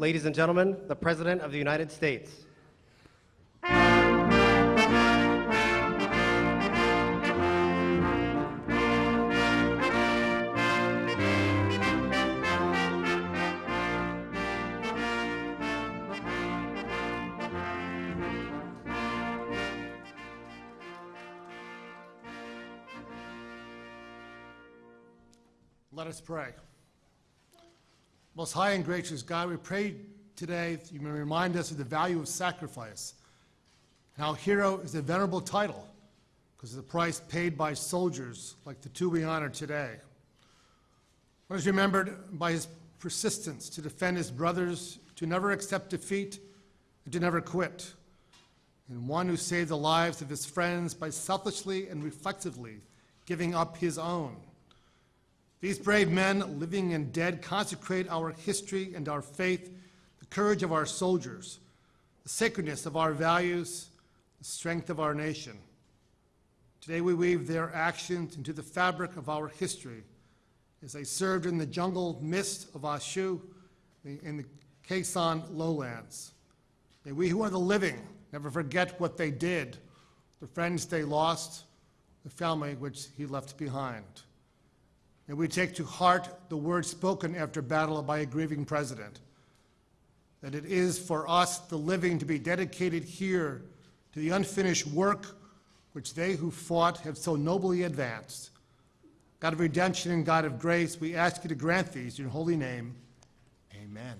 ladies and gentlemen, the President of the United States. Let us pray. Most high and gracious God, we pray today that you may remind us of the value of sacrifice. And how hero is a venerable title because of the price paid by soldiers like the two we honor today. One is remembered by his persistence to defend his brothers, to never accept defeat, and to never quit. And one who saved the lives of his friends by selfishly and reflexively giving up his own. These brave men, living and dead, consecrate our history and our faith, the courage of our soldiers, the sacredness of our values, the strength of our nation. Today we weave their actions into the fabric of our history as they served in the jungle mist of A Shau in the Que Son lowlands. May we who are the living never forget what they did, the friends they lost, the family which he left behind. May we take to heart the words spoken after battle by a grieving president, that it is for us, the living, to be dedicated here to the unfinished work which they who fought have so nobly advanced. God of redemption and God of grace, we ask you to grant these in your holy name. Amen.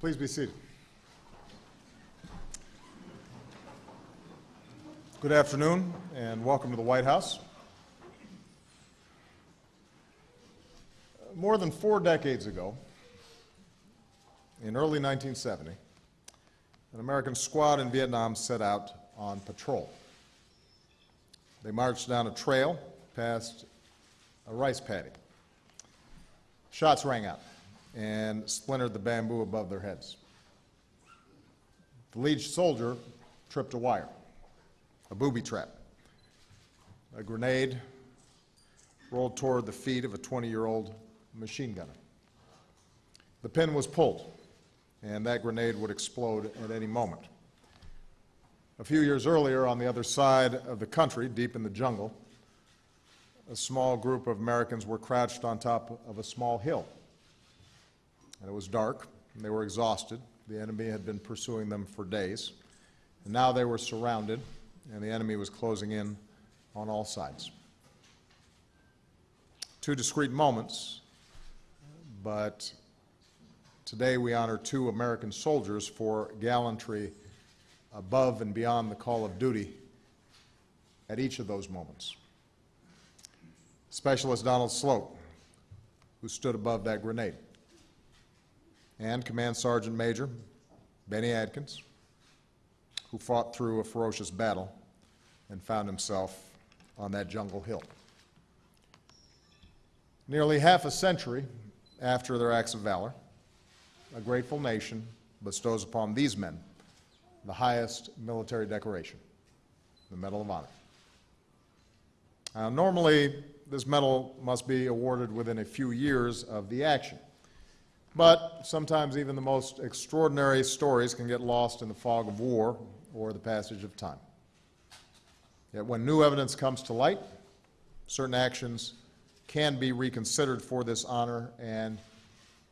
Please be seated. Good afternoon and welcome to the White House. More than four decades ago, in early 1970, an American squad in Vietnam set out on patrol. They marched down a trail past a rice paddy. Shots rang out and splintered the bamboo above their heads. The lead soldier tripped a wire, a booby trap. A grenade rolled toward the feet of a 20-year-old machine gunner. The pin was pulled, and that grenade would explode at any moment. A few years earlier, on the other side of the country, deep in the jungle, a small group of Americans were crouched on top of a small hill. And it was dark, and they were exhausted. The enemy had been pursuing them for days. And now they were surrounded, and the enemy was closing in on all sides. Two discrete moments, but today we honor two American soldiers for gallantry above and beyond the call of duty at each of those moments. Specialist Donald Sloat, who stood above that grenade, and Command Sergeant Major Benny Adkins, who fought through a ferocious battle and found himself on that jungle hill. Nearly half a century after their acts of valor, a grateful nation bestows upon these men the highest military decoration, the Medal of Honor. Now, normally, this medal must be awarded within a few years of the action. But sometimes even the most extraordinary stories can get lost in the fog of war or the passage of time. Yet when new evidence comes to light, certain actions can be reconsidered for this honor, and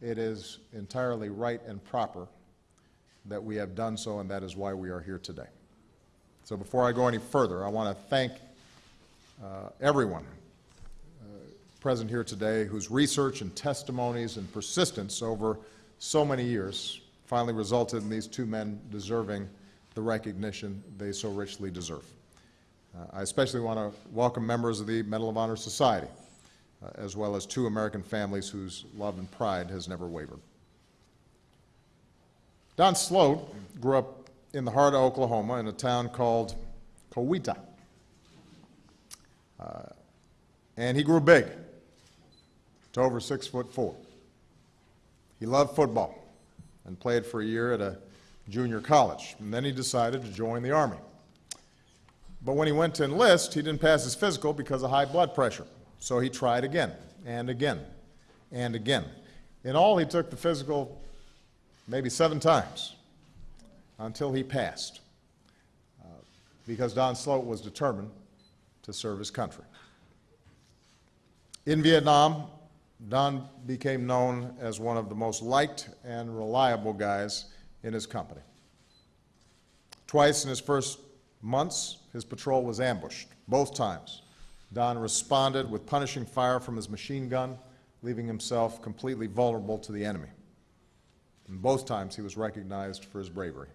it is entirely right and proper that we have done so, and that is why we are here today. So before I go any further, I want to thank uh, everyone present here today whose research and testimonies and persistence over so many years finally resulted in these two men deserving the recognition they so richly deserve. Uh, I especially want to welcome members of the Medal of Honor Society, uh, as well as two American families whose love and pride has never wavered. Don Sloat grew up in the heart of Oklahoma in a town called Coweta. Uh, and he grew big to over six foot four. He loved football and played for a year at a junior college. And then he decided to join the Army. But when he went to enlist, he didn't pass his physical because of high blood pressure. So he tried again and again. and again. In all, he took the physical maybe seven times until he passed, uh, because Don Sloat was determined to serve his country. In Vietnam, Don became known as one of the most liked and reliable guys in his company. Twice in his first months, his patrol was ambushed. Both times, Don responded with punishing fire from his machine gun, leaving himself completely vulnerable to the enemy. And both times, he was recognized for his bravery.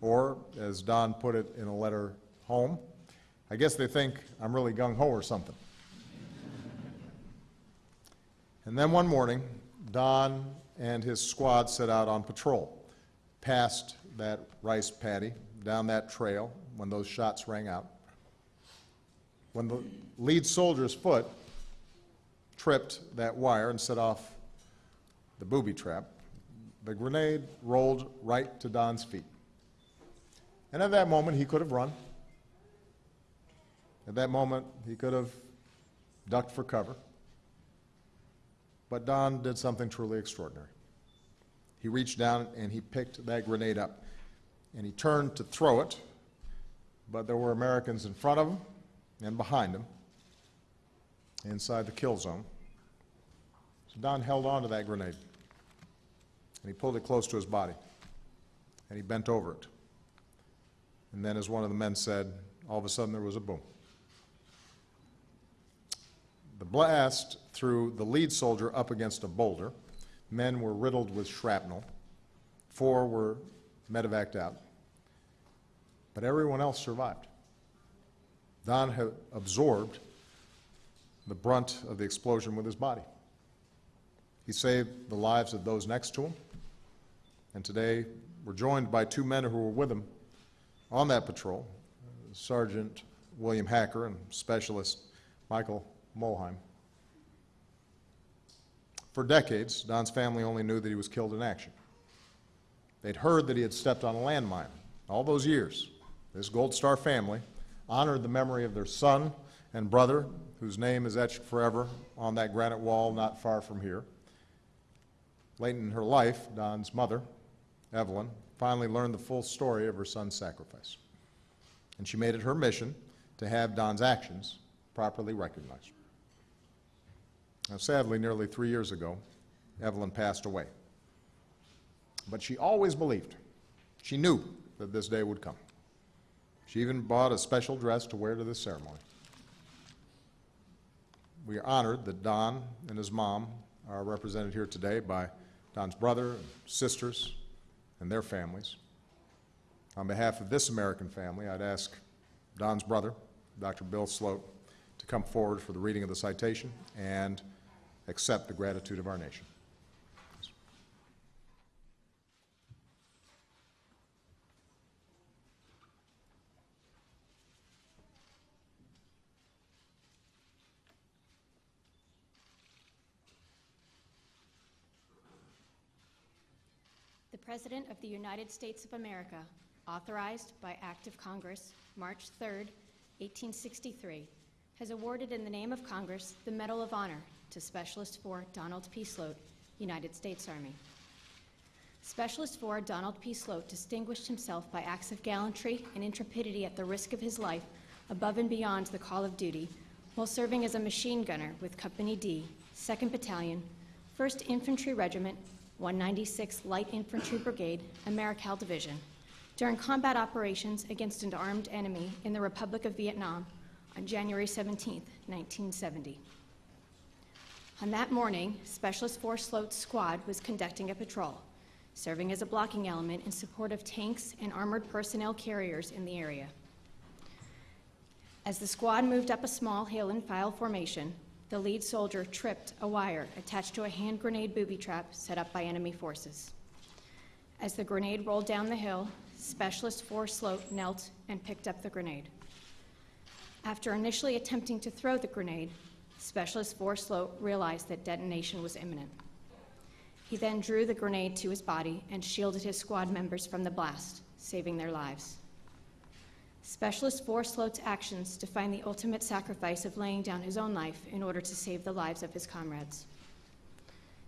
Or, as Don put it in a letter home, I guess they think I'm really gung ho or something. And then one morning, Don and his squad set out on patrol, past that rice paddy, down that trail when those shots rang out. When the lead soldier's foot tripped that wire and set off the booby trap, the grenade rolled right to Don's feet. And at that moment, he could have run. At that moment, he could have ducked for cover. But Don did something truly extraordinary. He reached down and he picked that grenade up. And he turned to throw it, but there were Americans in front of him and behind him, inside the kill zone. So Don held on to that grenade. And he pulled it close to his body. And he bent over it. And then, as one of the men said, all of a sudden there was a boom. The blast threw the lead soldier up against a boulder. Men were riddled with shrapnel. Four were medevaced out. But everyone else survived. Don had absorbed the brunt of the explosion with his body. He saved the lives of those next to him. And today, we're joined by two men who were with him on that patrol Sergeant William Hacker and Specialist Michael Molheim. For decades, Don's family only knew that he was killed in action. They'd heard that he had stepped on a landmine. All those years, this Gold Star family honored the memory of their son and brother, whose name is etched forever on that granite wall not far from here. Late in her life, Don's mother, Evelyn, finally learned the full story of her son's sacrifice. And she made it her mission to have Don's actions properly recognized. Now, sadly, nearly three years ago, Evelyn passed away. But she always believed, she knew that this day would come. She even bought a special dress to wear to this ceremony. We are honored that Don and his mom are represented here today by Don's brother and sisters and their families. On behalf of this American family, I'd ask Don's brother, Dr. Bill Sloat, to come forward for the reading of the citation and accept the gratitude of our nation. The President of the United States of America, authorized by Act of Congress, March 3, 1863, has awarded in the name of Congress the Medal of Honor to Specialist 4 Donald P. Sloat, United States Army. Specialist 4 Donald P. Sloat distinguished himself by acts of gallantry and intrepidity at the risk of his life above and beyond the call of duty while serving as a machine gunner with Company D, 2nd Battalion, 1st Infantry Regiment, 196th Light Infantry Brigade, Americal Division, during combat operations against an armed enemy in the Republic of Vietnam on January 17, 1970. On that morning, Specialist Force Sloat's squad was conducting a patrol, serving as a blocking element in support of tanks and armored personnel carriers in the area. As the squad moved up a small hill in file formation, the lead soldier tripped a wire attached to a hand grenade booby trap set up by enemy forces. As the grenade rolled down the hill, Specialist Force Sloat knelt and picked up the grenade. After initially attempting to throw the grenade, Specialist Force Sloat realized that detonation was imminent. He then drew the grenade to his body and shielded his squad members from the blast, saving their lives. Specialist Force Sloat's actions define the ultimate sacrifice of laying down his own life in order to save the lives of his comrades.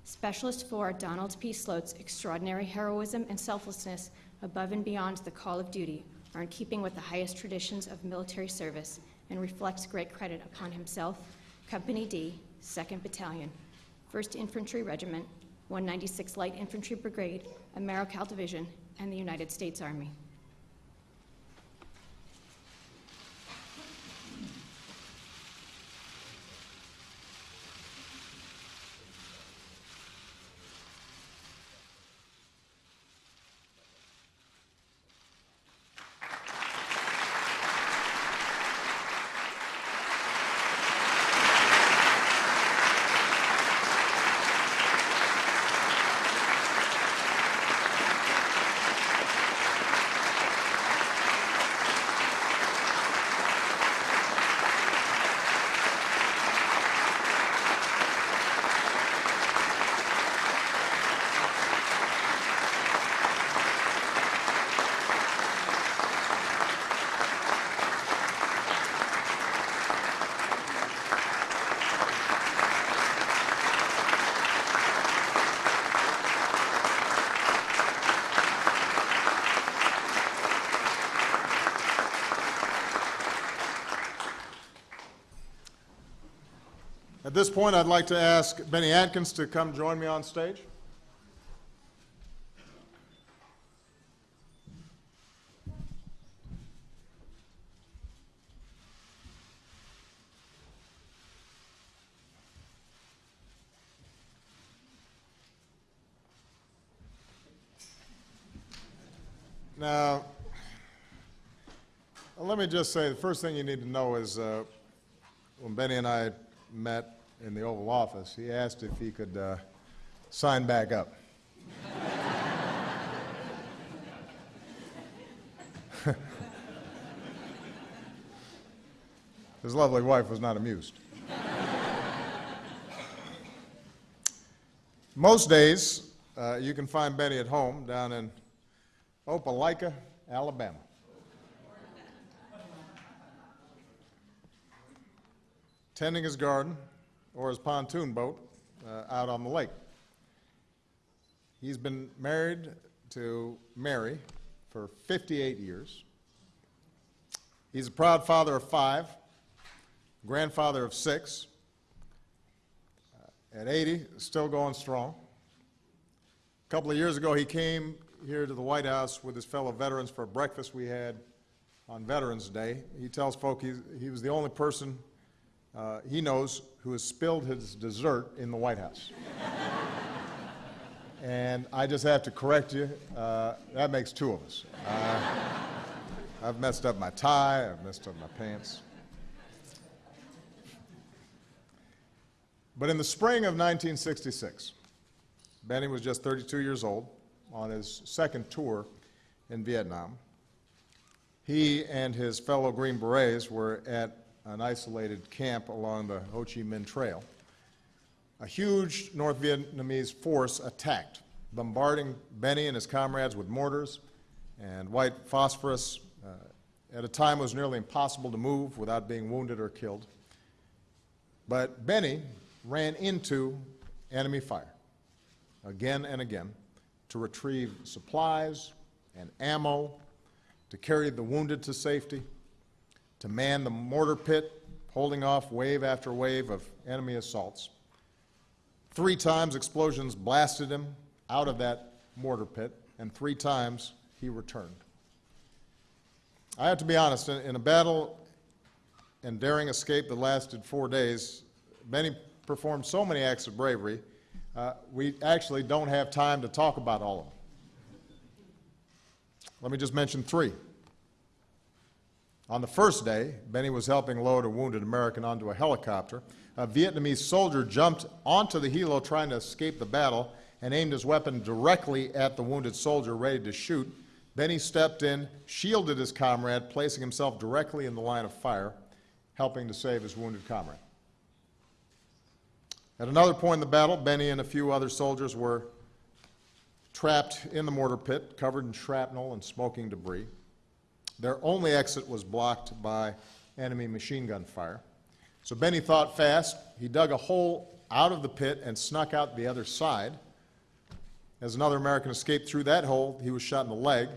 Specialist 4 Donald P. Sloat's extraordinary heroism and selflessness above and beyond the call of duty are in keeping with the highest traditions of military service and reflects great credit upon himself, Company D, 2nd Battalion, 1st Infantry Regiment, 196th Light Infantry Brigade, Americal Division, and the United States Army. At this point, I'd like to ask Benny Adkins to come join me on stage. Now, let me just say, the first thing you need to know is, uh, when Benny and I met in the Oval Office, he asked if he could uh, sign back up. His lovely wife was not amused. Most days, uh, you can find Benny at home down in Opelika, Alabama. tending his garden or his pontoon boat uh, out on the lake. He's been married to Mary for 58 years. He's a proud father of five, grandfather of six. Uh, at 80, still going strong. A couple of years ago, he came here to the White House with his fellow veterans for a breakfast we had on Veterans Day. He tells folk he was the only person uh, he knows who has spilled his dessert in the White House. and I just have to correct you. Uh, that makes two of us. Uh, I've messed up my tie, I've messed up my pants. But in the spring of 1966, Benny was just 32 years old on his second tour in Vietnam. He and his fellow Green Berets were at an isolated camp along the Ho Chi Minh Trail. A huge North Vietnamese force attacked, bombarding Benny and his comrades with mortars and white phosphorus. Uh, at a time it was nearly impossible to move without being wounded or killed. But Benny ran into enemy fire again and again to retrieve supplies and ammo, to carry the wounded to safety, to man the mortar pit, holding off wave after wave of enemy assaults. Three times explosions blasted him out of that mortar pit, and three times he returned. I have to be honest, in, in a battle and daring escape that lasted four days, many performed so many acts of bravery, uh, we actually don't have time to talk about all of them. Let me just mention three. On the first day, Benny was helping load a wounded American onto a helicopter. A Vietnamese soldier jumped onto the helo trying to escape the battle and aimed his weapon directly at the wounded soldier, ready to shoot. Benny stepped in, shielded his comrade, placing himself directly in the line of fire, helping to save his wounded comrade. At another point in the battle, Benny and a few other soldiers were trapped in the mortar pit, covered in shrapnel and smoking debris. Their only exit was blocked by enemy machine gun fire. So Benny thought fast. He dug a hole out of the pit and snuck out the other side. As another American escaped through that hole, he was shot in the leg.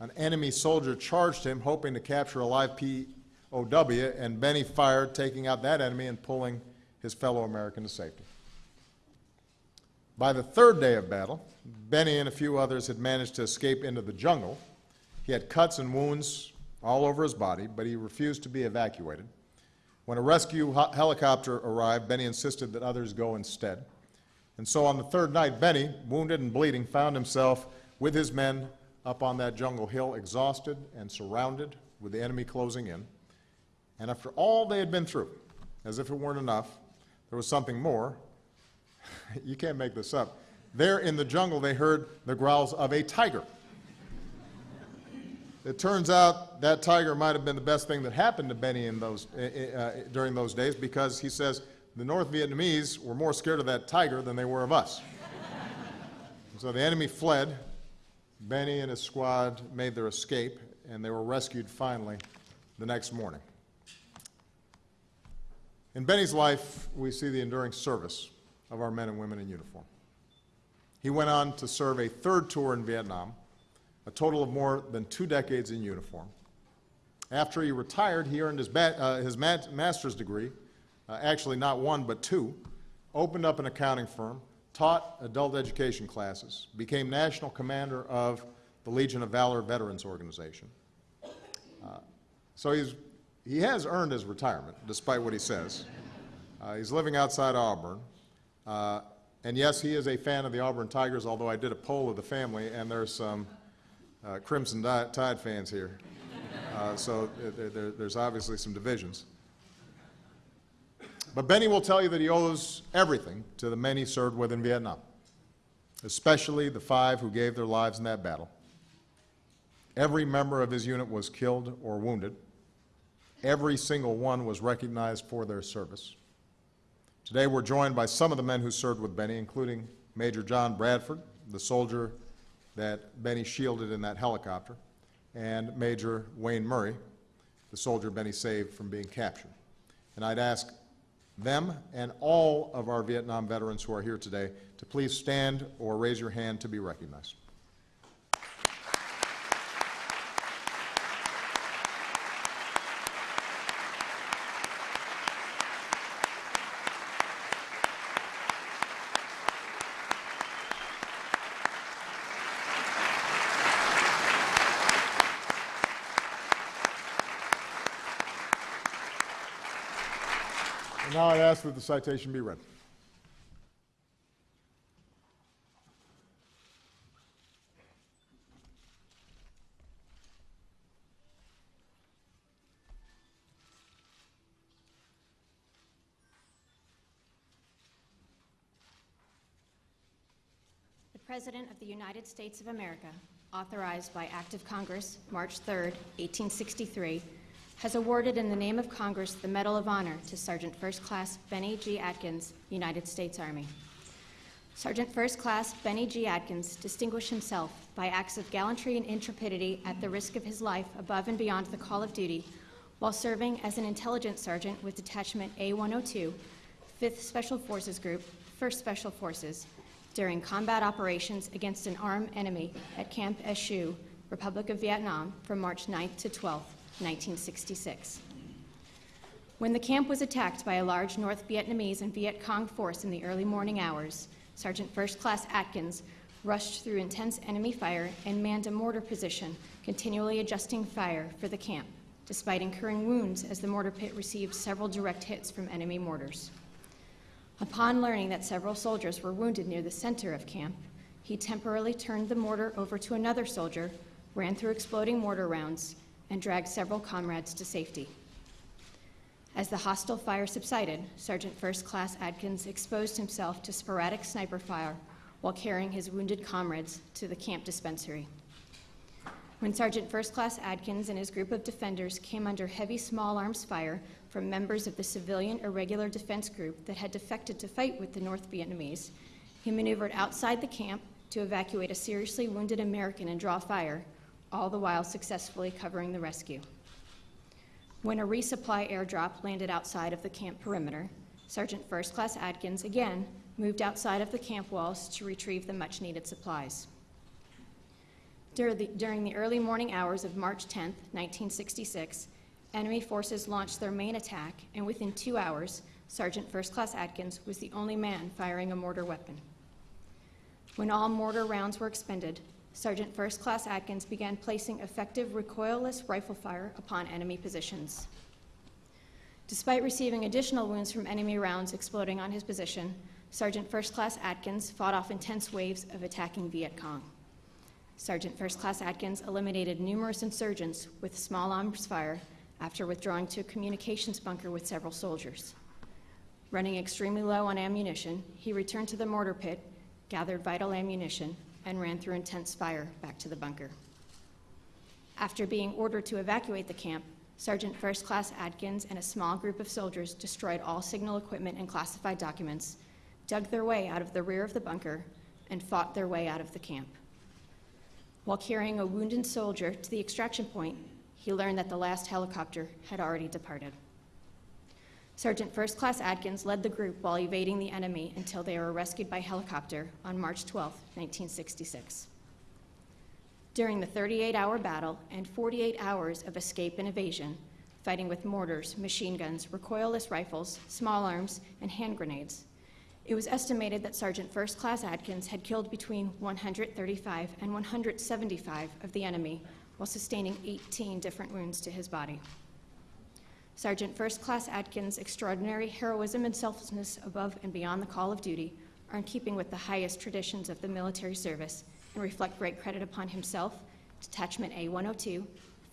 An enemy soldier charged him, hoping to capture a live POW, and Benny fired, taking out that enemy and pulling his fellow American to safety. By the third day of battle, Benny and a few others had managed to escape into the jungle. He had cuts and wounds all over his body, but he refused to be evacuated. When a rescue helicopter arrived, Benny insisted that others go instead. And so on the third night, Benny, wounded and bleeding, found himself with his men up on that jungle hill, exhausted and surrounded with the enemy closing in. And after all they had been through, as if it weren't enough, there was something more. you can't make this up. There in the jungle, they heard the growls of a tiger. It turns out that tiger might have been the best thing that happened to Benny in those, uh, during those days because he says the North Vietnamese were more scared of that tiger than they were of us. so the enemy fled. Benny and his squad made their escape, and they were rescued finally the next morning. In Benny's life, we see the enduring service of our men and women in uniform. He went on to serve a third tour in Vietnam, a total of more than two decades in uniform. After he retired, he earned his, uh, his ma- master's degree, uh, actually not one but two, opened up an accounting firm, taught adult education classes, became national commander of the Legion of Valor Veterans Organization. Uh, so he's, he has earned his retirement, despite what he says. Uh, he's living outside Auburn. Uh, and yes, he is a fan of the Auburn Tigers, although I did a poll of the family, and there's some uh, Crimson Tide fans here. Uh, so there, there, there's obviously some divisions. But Benny will tell you that he owes everything to the men he served with in Vietnam, especially the five who gave their lives in that battle. Every member of his unit was killed or wounded. Every single one was recognized for their service. Today, we're joined by some of the men who served with Benny, including Major John Bradford, the soldier that Benny shielded in that helicopter, and Major Wayne Murray, the soldier Benny saved from being captured. And I'd ask them and all of our Vietnam veterans who are here today to please stand or raise your hand to be recognized. And now I'd ask that the citation be read. The President of the United States of America, authorized by Act of Congress, March 3, 1863, has awarded in the name of Congress the Medal of Honor to Sergeant First Class Benny G. Adkins, United States Army. Sergeant First Class Benny G. Adkins distinguished himself by acts of gallantry and intrepidity at the risk of his life above and beyond the call of duty while serving as an intelligence sergeant with Detachment A102, 5th Special Forces Group, 1st Special Forces, during combat operations against an armed enemy at Camp A Shau, Republic of Vietnam, from March 9th to 12th, 1966. When the camp was attacked by a large North Vietnamese and Viet Cong force in the early morning hours, Sergeant First Class Adkins rushed through intense enemy fire and manned a mortar position, continually adjusting fire for the camp, despite incurring wounds as the mortar pit received several direct hits from enemy mortars. Upon learning that several soldiers were wounded near the center of camp, he temporarily turned the mortar over to another soldier, ran through exploding mortar rounds, and dragged several comrades to safety. As the hostile fire subsided, Sergeant First Class Adkins exposed himself to sporadic sniper fire while carrying his wounded comrades to the camp dispensary. When Sergeant First Class Adkins and his group of defenders came under heavy small arms fire from members of the civilian irregular defense group that had defected to fight with the North Vietnamese, he maneuvered outside the camp to evacuate a seriously wounded American and draw fire, all the while successfully covering the rescue. When a resupply airdrop landed outside of the camp perimeter, Sergeant First Class Adkins again moved outside of the camp walls to retrieve the much-needed supplies. Dur- the- During the early morning hours of March 10, 1966, enemy forces launched their main attack, and within two hours, Sergeant First Class Adkins was the only man firing a mortar weapon. When all mortar rounds were expended, Sergeant First Class Adkins began placing effective recoilless rifle fire upon enemy positions. Despite receiving additional wounds from enemy rounds exploding on his position, Sergeant First Class Adkins fought off intense waves of attacking Viet Cong. Sergeant First Class Adkins eliminated numerous insurgents with small arms fire after withdrawing to a communications bunker with several soldiers. Running extremely low on ammunition, he returned to the mortar pit, gathered vital ammunition, and ran through intense fire back to the bunker. After being ordered to evacuate the camp, Sergeant First Class Adkins and a small group of soldiers destroyed all signal equipment and classified documents, dug their way out of the rear of the bunker, and fought their way out of the camp. While carrying a wounded soldier to the extraction point, he learned that the last helicopter had already departed. Sergeant First Class Adkins led the group while evading the enemy until they were rescued by helicopter on March 12, 1966. During the 38 hour battle and 48 hours of escape and evasion, fighting with mortars, machine guns, recoilless rifles, small arms, and hand grenades, it was estimated that Sergeant First Class Adkins had killed between 135 and 175 of the enemy while sustaining 18 different wounds to his body. Sergeant First Class Adkins' extraordinary heroism and selflessness above and beyond the call of duty are in keeping with the highest traditions of the military service and reflect great credit upon himself, Detachment A-102,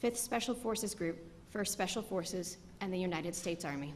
5th Special Forces Group, 1st Special Forces, and the United States Army.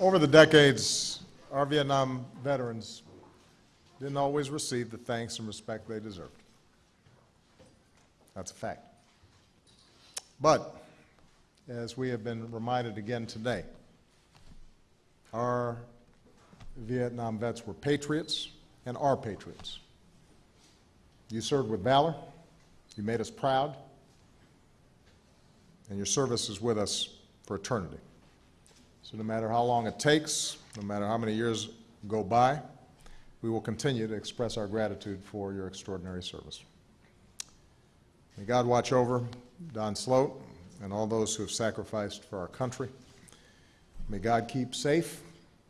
Over the decades, our Vietnam veterans didn't always receive the thanks and respect they deserved. That's a fact. But, as we have been reminded again today, our Vietnam vets were patriots and are patriots. You served with valor, you made us proud, and your service is with us for eternity. So no matter how long it takes, no matter how many years go by, we will continue to express our gratitude for your extraordinary service. May God watch over Don Sloat and all those who have sacrificed for our country. May God keep safe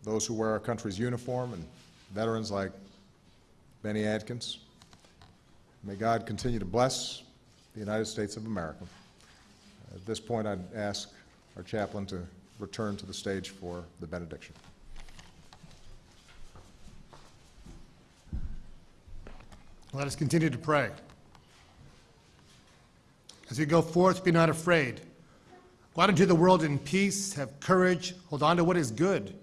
those who wear our country's uniform and veterans like Benny Adkins. May God continue to bless the United States of America. At this point, I'd ask our chaplain to return to the stage for the benediction. Let us continue to pray. As we go forth, be not afraid. Go out into the world in peace, have courage, hold on to what is good.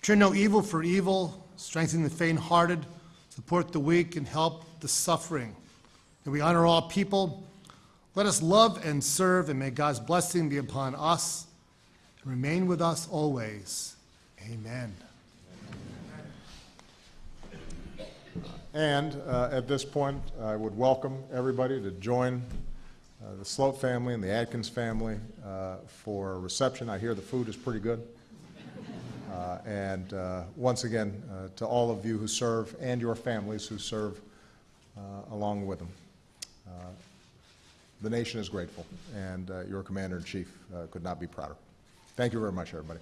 Turn no evil for evil, strengthen the faint-hearted, support the weak, and help the suffering. May we honor all people. Let us love and serve, and may God's blessing be upon us and remain with us always. Amen. And uh, at this point, I would welcome everybody to join uh, the Sloat family and the Adkins family uh, for a reception. I hear the food is pretty good. Uh, And uh, once again, uh, to all of you who serve and your families who serve along with them. The nation is grateful, and your Commander-in-Chief uh, could not be prouder. Thank you very much, everybody.